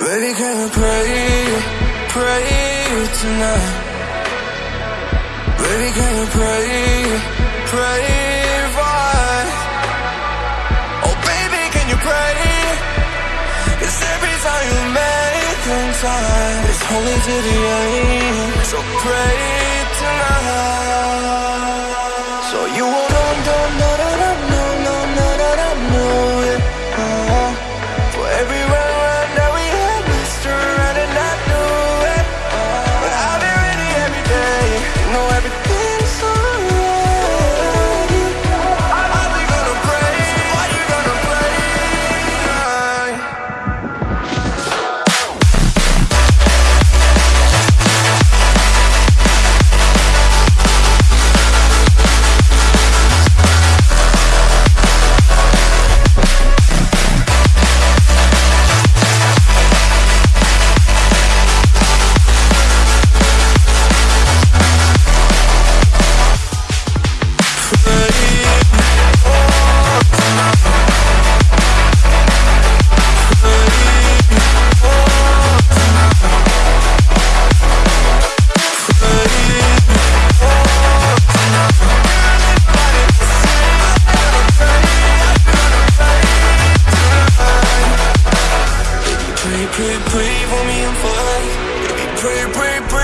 Baby, can you pray, pray tonight? Baby, can you pray, pray for? Oh, baby, can you pray? Cause every time you make time, it's holy to the end. So pray Pray, pray, for me and fast. Baby, pray, pray, pray